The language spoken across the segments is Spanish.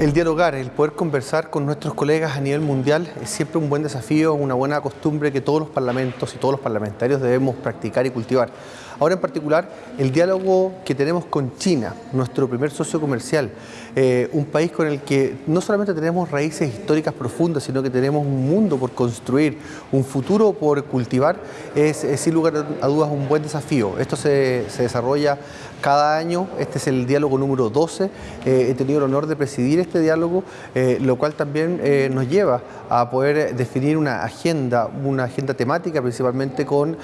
El dialogar, el poder conversar con nuestros colegas a nivel mundial es siempre un buen desafío, una buena costumbre que todos los parlamentos y todos los parlamentarios debemos practicar y cultivar. Ahora en particular, el diálogo que tenemos con China, nuestro primer socio comercial, eh, un país con el que no solamente tenemos raíces históricas profundas, sino que tenemos un mundo por construir, un futuro por cultivar, es, sin lugar a dudas un buen desafío. Esto se, desarrolla cada año, este es el diálogo número 12, eh, he tenido el honor de presidir este diálogo, eh, lo cual también nos lleva a poder definir una agenda, una agenda temática principalmente con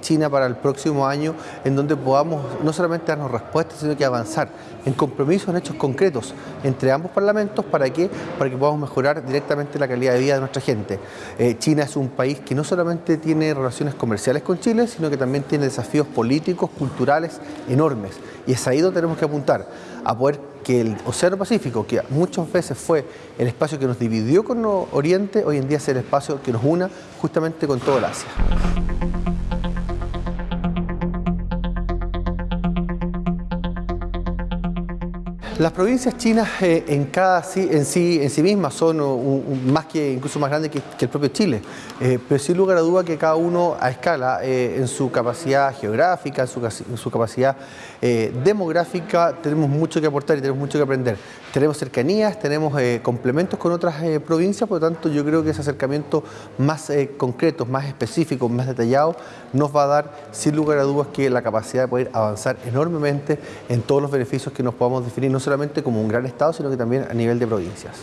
China para el próximo año, en donde podamos no solamente darnos respuestas, sino que avanzar en compromisos, en hechos concretos entre ambos parlamentos para que, para que podamos mejorar directamente la calidad de vida de nuestra gente. Eh, China es un país que no solamente tiene relaciones comerciales con Chile, sino que también tiene desafíos políticos, culturales enormes. Y es ahí donde tenemos que apuntar, a poder que el Océano Pacífico, que muchas veces fue el espacio que nos dividió con Oriente, hoy en día es el espacio que nos una justamente con todo el Asia. Las provincias chinas eh, en, cada, en, sí, en sí mismas son más que, incluso más grandes que, el propio Chile, eh, pero sin lugar a duda que cada uno a escala, eh, en su capacidad geográfica, en su, capacidad demográfica, tenemos mucho que aportar y tenemos mucho que aprender. Tenemos cercanías, tenemos complementos con otras provincias, por lo tanto yo creo que ese acercamiento más concreto, más específico, más detallado, nos va a dar sin lugar a dudas que la capacidad de poder avanzar enormemente en todos los beneficios que nos podamos definir, solamente como un gran Estado, sino que también a nivel de provincias.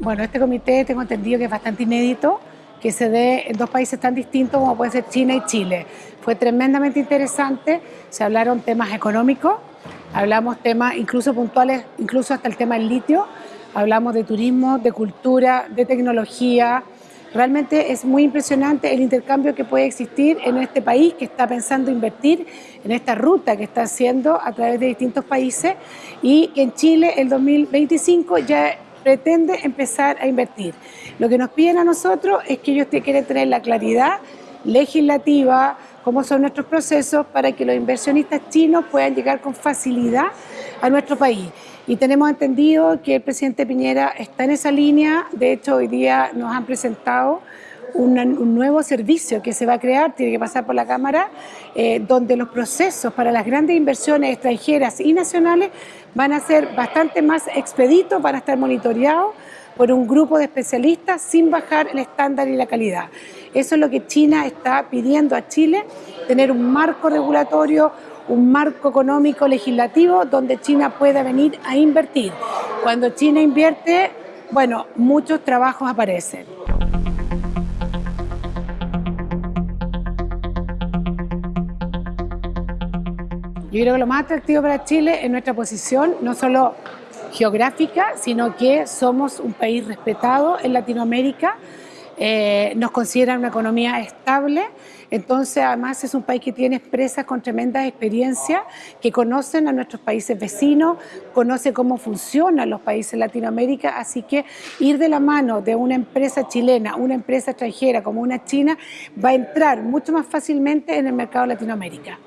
Bueno, este comité tengo entendido que es bastante inédito, que se dé en dos países tan distintos como puede ser China y Chile. Fue tremendamente interesante, se hablaron temas económicos, hablamos temas incluso puntuales, incluso hasta el tema del litio, hablamos de turismo, de cultura, de tecnología, Realmente es muy impresionante el intercambio que puede existir en este país que está pensando invertir en esta ruta que está haciendo a través de distintos países y que en Chile el 2025 ya pretende empezar a invertir. Lo que nos piden a nosotros es que ellos quieren tener la claridad legislativa, cómo son nuestros procesos para que los inversionistas chinos puedan llegar con facilidad a nuestro país. Y tenemos entendido que el presidente Piñera está en esa línea, de hecho hoy día nos han presentado un nuevo servicio que se va a crear, tiene que pasar por la Cámara, eh, donde los procesos para las grandes inversiones extranjeras y nacionales van a ser bastante más expeditos, van a estar monitoreados por un grupo de especialistas sin bajar el estándar y la calidad. Eso es lo que China está pidiendo a Chile, tener un marco regulatorio, un marco económico legislativo donde China pueda venir a invertir. Cuando China invierte, bueno, muchos trabajos aparecen. Yo creo que lo más atractivo para Chile es nuestra posición, no solo geográfica, sino que somos un país respetado en Latinoamérica, eh, nos consideran una economía estable, entonces además es un país que tiene empresas con tremenda experiencia, que conocen a nuestros países vecinos, conoce cómo funcionan los países de Latinoamérica, así que ir de la mano de una empresa chilena, una empresa extranjera como una china, va a entrar mucho más fácilmente en el mercado de Latinoamérica.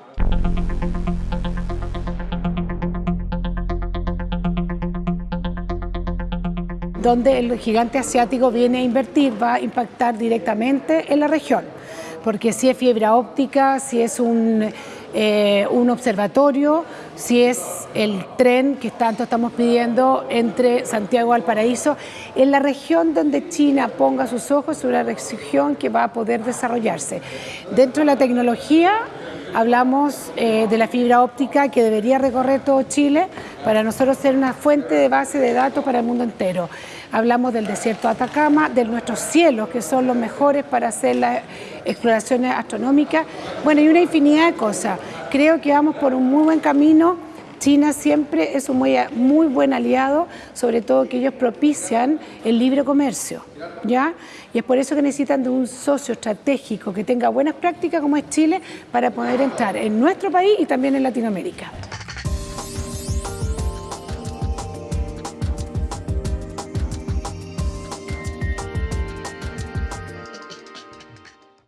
Donde el gigante asiático viene a invertir, va a impactar directamente en la región, porque si es fibra óptica, si es un, eh, un observatorio, si es el tren que tanto estamos pidiendo entre Santiago y Valparaíso, en la región donde China ponga sus ojos, es una región que va a poder desarrollarse. Dentro de la tecnología, hablamos eh, de la fibra óptica que debería recorrer todo Chile para nosotros ser una fuente de base de datos para el mundo entero. Hablamos del desierto de Atacama, de nuestros cielos, que son los mejores para hacer las exploraciones astronómicas. Bueno, y una infinidad de cosas. Creo que vamos por un muy buen camino. China siempre es un muy, muy buen aliado, sobre todo que ellos propician el libre comercio, ¿ya? Y es por eso que necesitan de un socio estratégico que tenga buenas prácticas como es Chile para poder entrar en nuestro país y también en Latinoamérica.